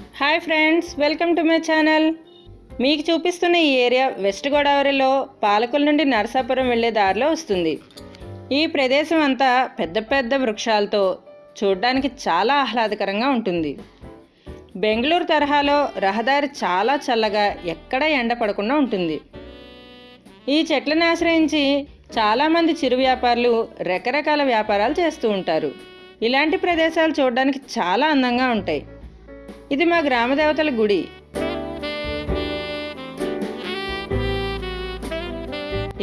Hi friends welcome to my channel. మీకు చూపిస్తున్న ఈ ఏరియా వెస్ట్ గోదావరిలో పాలకుల నుండి నరసాపురం వెళ్ళే దారిలో వస్తుంది. ఈ ప్రదేశం అంతా పెద్ద పెద్ద వృక్షాలతో చూడడానికి చాలా ఆహ్లాదకరంగా ఉంటుంది. బెంగళూరు తరహాలో రహదారి చాలా చల్లగా ఎక్కడ ఎండ పడకుండా ఉంటుంది. ఈ చెట్లను ఆశ్రయించి చాలామంది చిరు వ్యాపారులు రకరకాల వ్యాపారాలు చేస్తూ ఉంటారు. ఇలాంటి ప్రదేశాలు చూడడానికి చాలా అందంగా ఉంటాయి. ఇది మా గ్రామ దేవతల గుడి.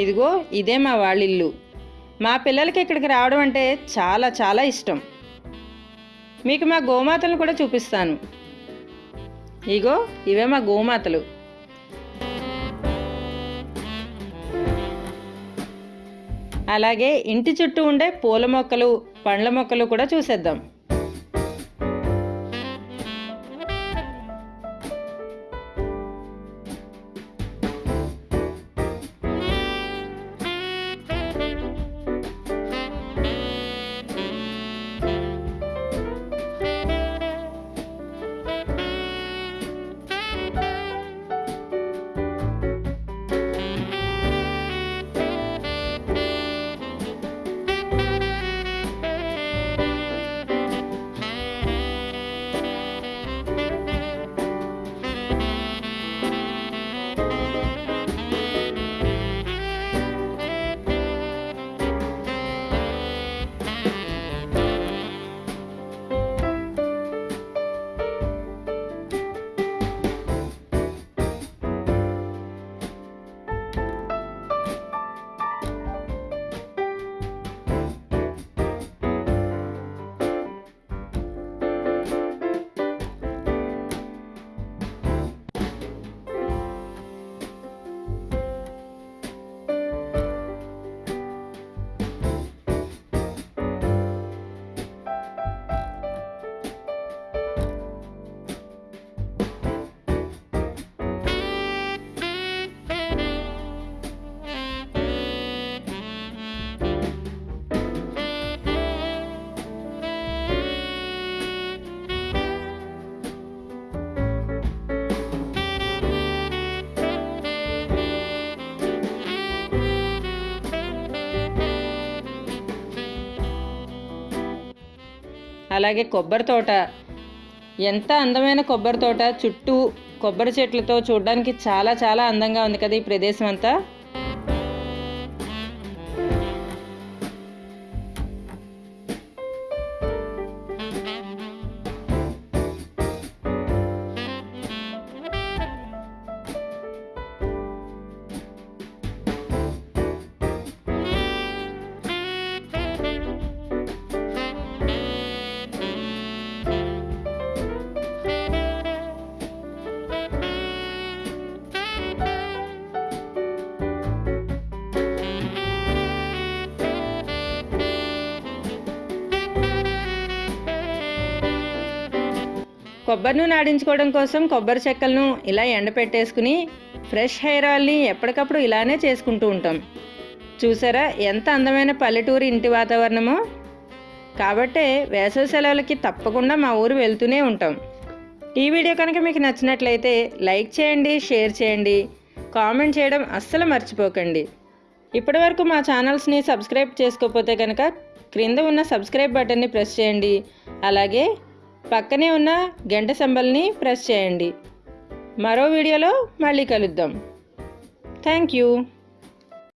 ఇదిగో ఇదే మా వాళ్ళిల్లు. మా పిల్లలకి ఇక్కడికి రావడం అంటే చాలా చాలా ఇష్టం. మీకు మా గోమాతలను కూడా చూపిస్తాను. ఇగో ఇవే మా గోమాతలు. అలాగే ఇంటి చుట్టూ ఉండే పూల మొక్కలు పండ్ల మొక్కలు కూడా చూసేద్దాం. అలాగే కొబ్బరి తోట. ఎంత అందమైన కొబ్బరి తోట. చుట్టూ కొబ్బరి చెట్లతో చూడడానికి చాలా చాలా అందంగా ఉంది కదా ఈ ప్రదేశం అంతా కొబ్బరి నూనె ఆడించుకోవడం కోసం కొబ్బరి చెక్కలను ఇలా ఎండపెట్టేసుకుని ఫ్రెష్ హెయిర్ ఆయిల్ని ఎప్పటికప్పుడు ఇలానే చేసుకుంటూ ఉంటాం. చూసారా ఎంత అందమైన పల్లెటూరు ఇంటి వాతావరణమో? కాబట్టే వేసవి సెలవులకి తప్పకుండా మా ఊరు వెళ్తూనే ఉంటాం. ఈ వీడియో కనుక మీకు నచ్చినట్లయితే లైక్ చేయండి షేర్ చేయండి కామెంట్ చేయడం అస్సలు మర్చిపోకండి. ఇప్పటివరకు మా ఛానల్స్ని సబ్స్క్రైబ్ చేసుకోకపోతే కనుక క్రింద ఉన్న సబ్స్క్రైబ్ బటన్ని ప్రెస్ చేయండి. అలాగే పక్కనే ఉన్న గంట సంబల్ని ప్రెస్ చేయండి. మరో వీడియోలో మళ్ళీ కలుద్దాం. Thank you.